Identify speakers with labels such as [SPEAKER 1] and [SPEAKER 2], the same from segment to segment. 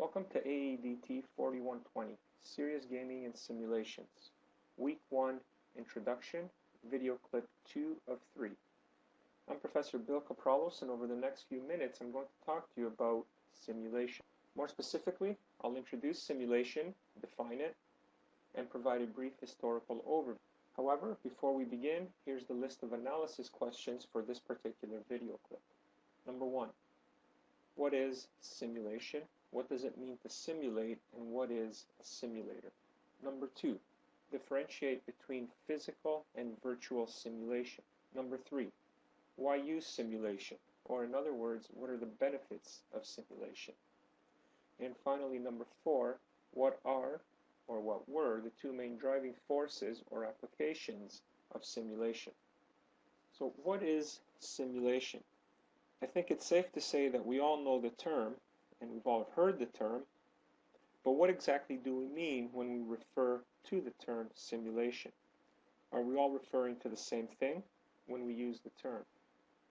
[SPEAKER 1] Welcome to AEDT 4120, Serious Gaming and Simulations. Week 1, Introduction, video clip 2 of 3. I'm Professor Bill Kapralos and over the next few minutes I'm going to talk to you about simulation. More specifically, I'll introduce simulation, define it, and provide a brief historical overview. However, before we begin, here's the list of analysis questions for this particular video clip. Number 1. What is simulation? What does it mean to simulate and what is a simulator? Number two, differentiate between physical and virtual simulation. Number three, why use simulation? Or in other words, what are the benefits of simulation? And finally, number four, what are or what were the two main driving forces or applications of simulation? So what is simulation? I think it's safe to say that we all know the term and we've all heard the term, but what exactly do we mean when we refer to the term simulation? Are we all referring to the same thing when we use the term?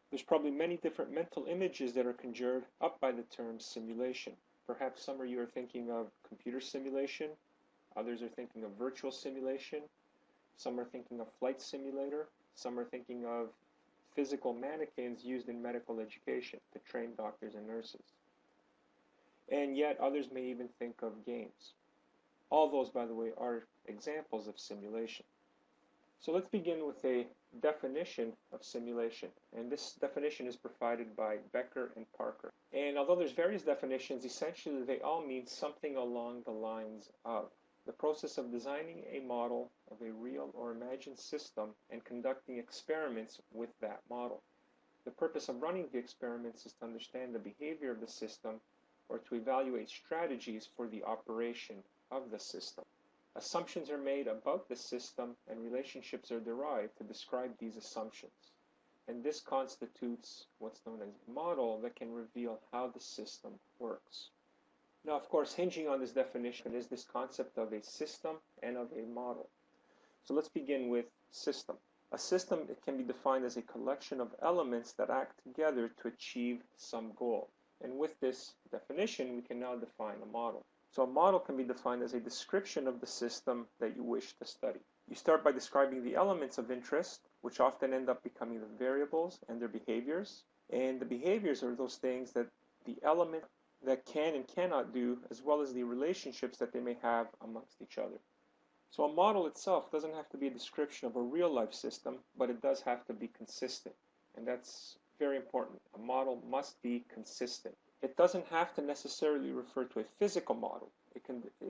[SPEAKER 1] There's probably many different mental images that are conjured up by the term simulation. Perhaps some of you are thinking of computer simulation, others are thinking of virtual simulation, some are thinking of flight simulator, some are thinking of physical mannequins used in medical education to train doctors and nurses and yet others may even think of games. All those, by the way, are examples of simulation. So let's begin with a definition of simulation. And this definition is provided by Becker and Parker. And although there's various definitions, essentially they all mean something along the lines of the process of designing a model of a real or imagined system and conducting experiments with that model. The purpose of running the experiments is to understand the behavior of the system or to evaluate strategies for the operation of the system. Assumptions are made about the system and relationships are derived to describe these assumptions. And this constitutes what's known as a model that can reveal how the system works. Now, of course, hinging on this definition is this concept of a system and of a model. So let's begin with system. A system can be defined as a collection of elements that act together to achieve some goal. And with this definition, we can now define a model. So a model can be defined as a description of the system that you wish to study. You start by describing the elements of interest, which often end up becoming the variables and their behaviors. And the behaviors are those things that the element that can and cannot do, as well as the relationships that they may have amongst each other. So a model itself doesn't have to be a description of a real life system, but it does have to be consistent. And that's very important. A model must be consistent. It doesn't have to necessarily refer to a physical model. It can, uh,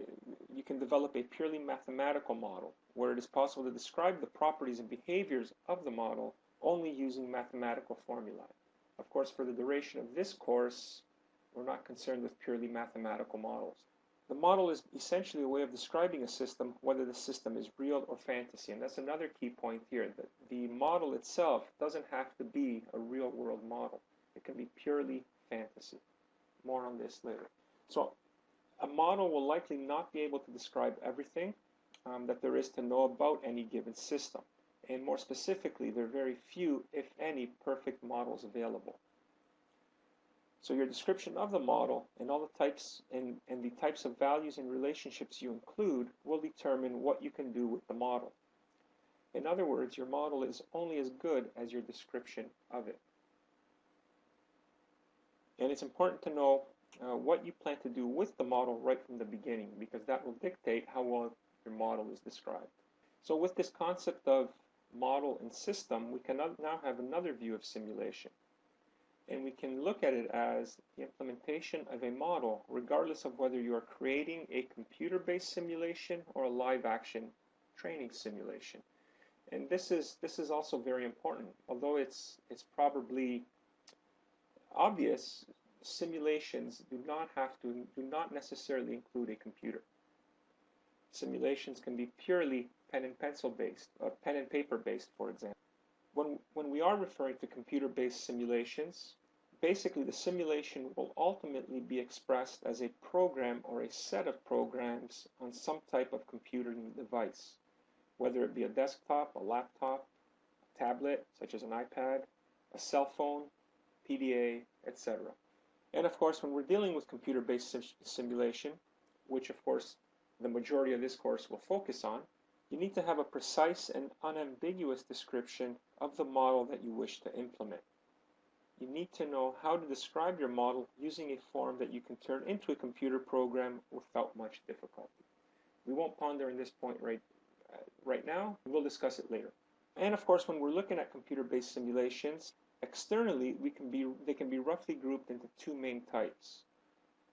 [SPEAKER 1] you can develop a purely mathematical model where it is possible to describe the properties and behaviors of the model only using mathematical formulae. Of course, for the duration of this course, we're not concerned with purely mathematical models. The model is essentially a way of describing a system, whether the system is real or fantasy. And that's another key point here, that the model itself doesn't have to be a real world model. It can be purely fantasy. More on this later. So a model will likely not be able to describe everything um, that there is to know about any given system. And more specifically, there are very few, if any, perfect models available. So your description of the model and all the types and, and the types of values and relationships you include will determine what you can do with the model. In other words, your model is only as good as your description of it. And it's important to know uh, what you plan to do with the model right from the beginning because that will dictate how well your model is described. So with this concept of model and system, we can now have another view of simulation and we can look at it as the implementation of a model regardless of whether you are creating a computer-based simulation or a live action training simulation. And this is this is also very important. Although it's it's probably obvious simulations do not have to do not necessarily include a computer. Simulations can be purely pen and pencil based or pen and paper based for example. When when we are referring to computer-based simulations basically the simulation will ultimately be expressed as a program or a set of programs on some type of computing device, whether it be a desktop, a laptop, a tablet, such as an iPad, a cell phone, PDA, etc. And of course, when we're dealing with computer-based sim simulation, which of course the majority of this course will focus on, you need to have a precise and unambiguous description of the model that you wish to implement. You need to know how to describe your model using a form that you can turn into a computer program without much difficulty. We won't ponder in this point right, uh, right now, we'll discuss it later. And of course, when we're looking at computer-based simulations, externally we can be, they can be roughly grouped into two main types.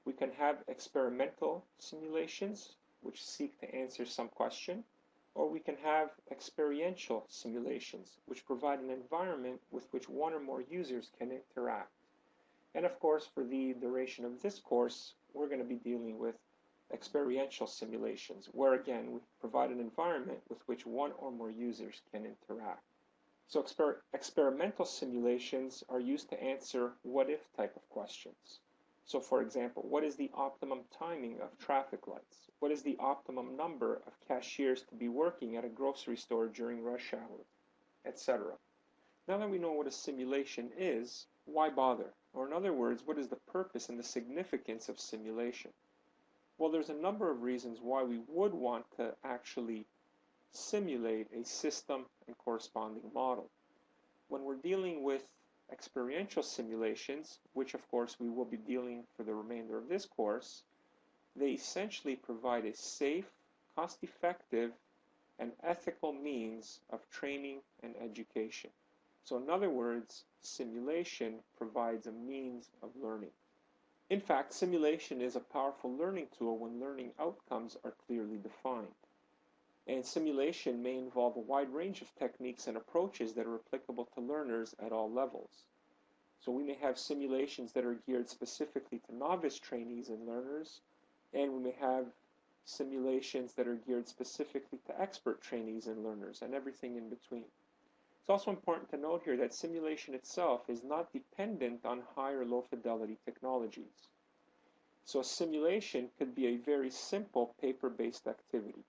[SPEAKER 1] We can have experimental simulations, which seek to answer some question, or we can have experiential simulations, which provide an environment with which one or more users can interact. And of course, for the duration of this course, we're going to be dealing with experiential simulations, where again, we provide an environment with which one or more users can interact. So exper experimental simulations are used to answer what-if type of questions. So for example, what is the optimum timing of traffic lights? What is the optimum number of cashiers to be working at a grocery store during rush hour, etc. Now that we know what a simulation is, why bother? Or in other words, what is the purpose and the significance of simulation? Well, there's a number of reasons why we would want to actually simulate a system and corresponding model. When we're dealing with experiential simulations, which of course we will be dealing for the remainder of this course, they essentially provide a safe, cost-effective, and ethical means of training and education. So in other words, simulation provides a means of learning. In fact, simulation is a powerful learning tool when learning outcomes are clearly defined. And simulation may involve a wide range of techniques and approaches that are applicable to learners at all levels. So we may have simulations that are geared specifically to novice trainees and learners, and we may have simulations that are geared specifically to expert trainees and learners and everything in between. It's also important to note here that simulation itself is not dependent on high or low fidelity technologies. So a simulation could be a very simple paper-based activity.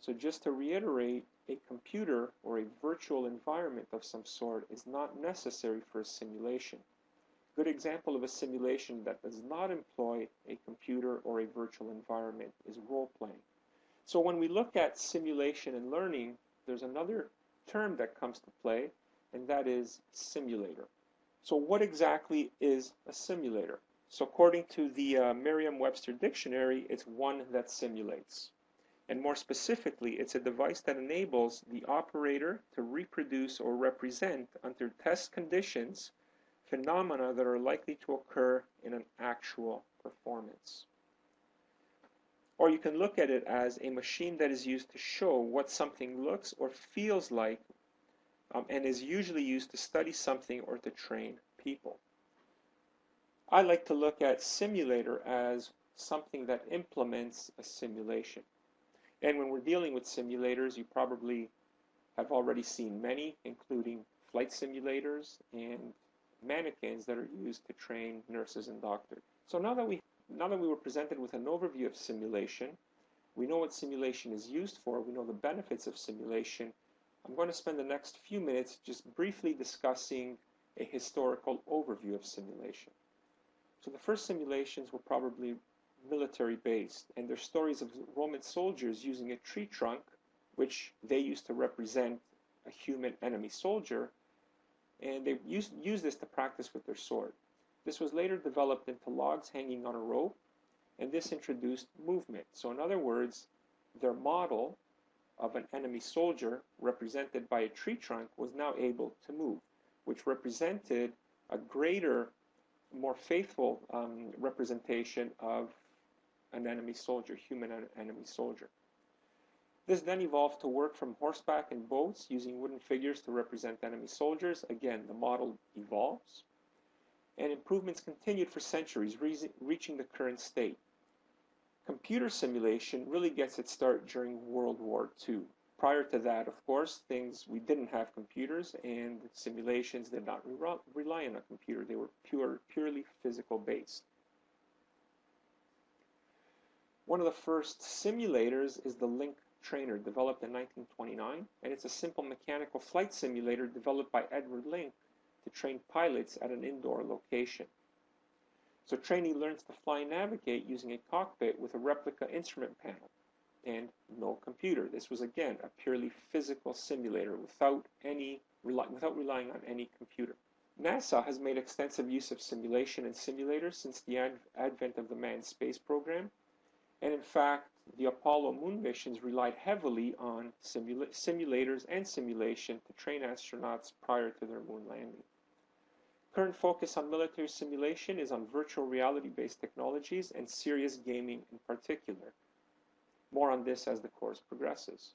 [SPEAKER 1] So just to reiterate, a computer or a virtual environment of some sort is not necessary for a simulation A good example of a simulation that does not employ a computer or a virtual environment is role-playing. So when we look at simulation and learning, there's another term that comes to play, and that is simulator. So what exactly is a simulator? So according to the uh, Merriam-Webster dictionary, it's one that simulates. And more specifically, it's a device that enables the operator to reproduce or represent under test conditions phenomena that are likely to occur in an actual performance. Or you can look at it as a machine that is used to show what something looks or feels like um, and is usually used to study something or to train people. I like to look at simulator as something that implements a simulation. And when we're dealing with simulators, you probably have already seen many, including flight simulators and mannequins that are used to train nurses and doctors. So now that we now that we were presented with an overview of simulation, we know what simulation is used for, we know the benefits of simulation. I'm going to spend the next few minutes just briefly discussing a historical overview of simulation. So the first simulations were probably military based, and they're stories of Roman soldiers using a tree trunk, which they used to represent a human enemy soldier, and they used, used this to practice with their sword. This was later developed into logs hanging on a rope, and this introduced movement. So in other words, their model of an enemy soldier represented by a tree trunk was now able to move, which represented a greater, more faithful um, representation of an enemy soldier, human enemy soldier. This then evolved to work from horseback and boats using wooden figures to represent enemy soldiers. Again, the model evolves. And improvements continued for centuries, re reaching the current state. Computer simulation really gets its start during World War II. Prior to that, of course, things we didn't have computers and simulations did not re rely on a computer. They were pure, purely physical based. One of the first simulators is the Link Trainer developed in 1929, and it's a simple mechanical flight simulator developed by Edward Link to train pilots at an indoor location. So trainee learns to fly and navigate using a cockpit with a replica instrument panel and no computer. This was again a purely physical simulator without any without relying on any computer. NASA has made extensive use of simulation and simulators since the ad advent of the manned space program. And in fact, the Apollo moon missions relied heavily on simula simulators and simulation to train astronauts prior to their moon landing. Current focus on military simulation is on virtual reality-based technologies and serious gaming in particular. More on this as the course progresses.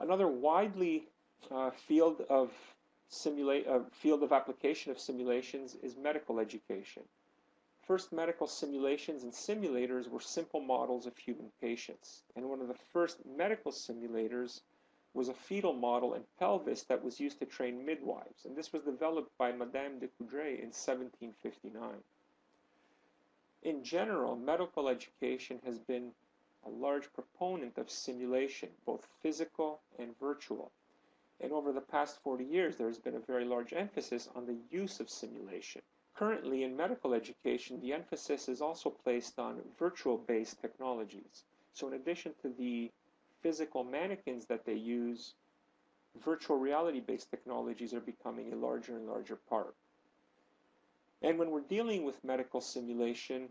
[SPEAKER 1] Another widely uh, field of simulate uh, field of application of simulations is medical education. First medical simulations and simulators were simple models of human patients, and one of the first medical simulators was a fetal model and pelvis that was used to train midwives, and this was developed by Madame de Coudray in 1759. In general, medical education has been a large proponent of simulation, both physical and virtual. And over the past 40 years, there has been a very large emphasis on the use of simulation. Currently, in medical education, the emphasis is also placed on virtual-based technologies. So in addition to the physical mannequins that they use, virtual reality-based technologies are becoming a larger and larger part. And when we're dealing with medical simulation,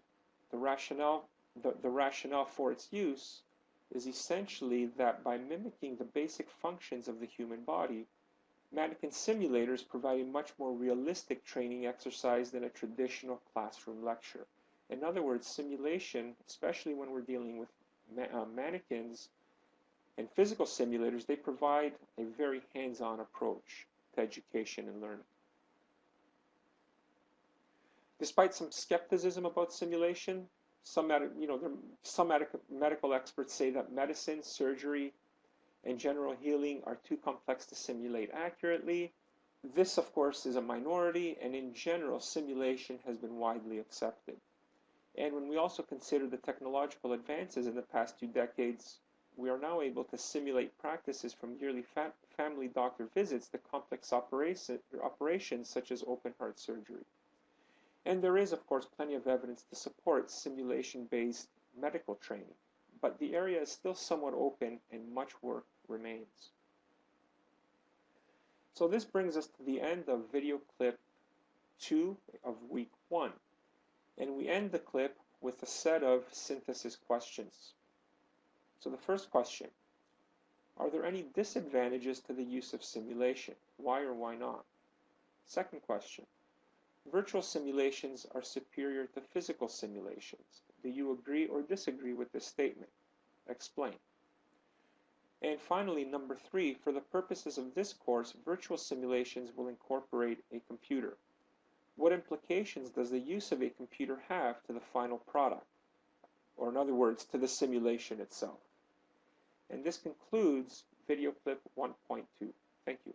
[SPEAKER 1] the rationale, the, the rationale for its use is essentially that by mimicking the basic functions of the human body, mannequin simulators provide a much more realistic training exercise than a traditional classroom lecture. In other words, simulation, especially when we're dealing with ma uh, mannequins and physical simulators, they provide a very hands-on approach to education and learning. Despite some skepticism about simulation, some, you know, some medical experts say that medicine, surgery, and general healing are too complex to simulate accurately. This, of course, is a minority, and in general, simulation has been widely accepted. And when we also consider the technological advances in the past two decades, we are now able to simulate practices from yearly fa family doctor visits to complex operation, operations such as open heart surgery. And there is, of course, plenty of evidence to support simulation-based medical training, but the area is still somewhat open and much work remains. So this brings us to the end of video clip 2 of week 1. And we end the clip with a set of synthesis questions. So the first question, are there any disadvantages to the use of simulation? Why or why not? Second question, Virtual simulations are superior to physical simulations. Do you agree or disagree with this statement? Explain. And finally, number three, for the purposes of this course, virtual simulations will incorporate a computer. What implications does the use of a computer have to the final product? Or in other words, to the simulation itself. And this concludes video clip 1.2. Thank you.